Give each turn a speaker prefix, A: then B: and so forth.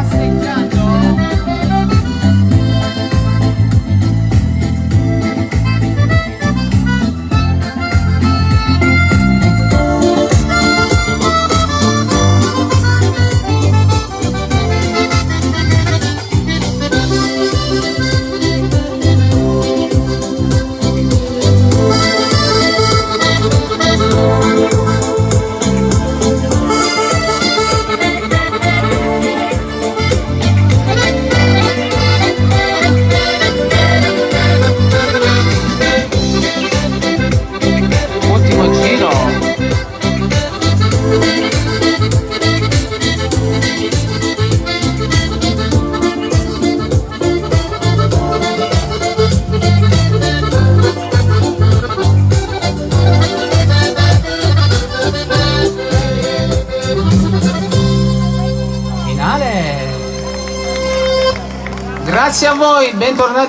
A: Assim, aceitar. finale. Grazie a voi, bentornati.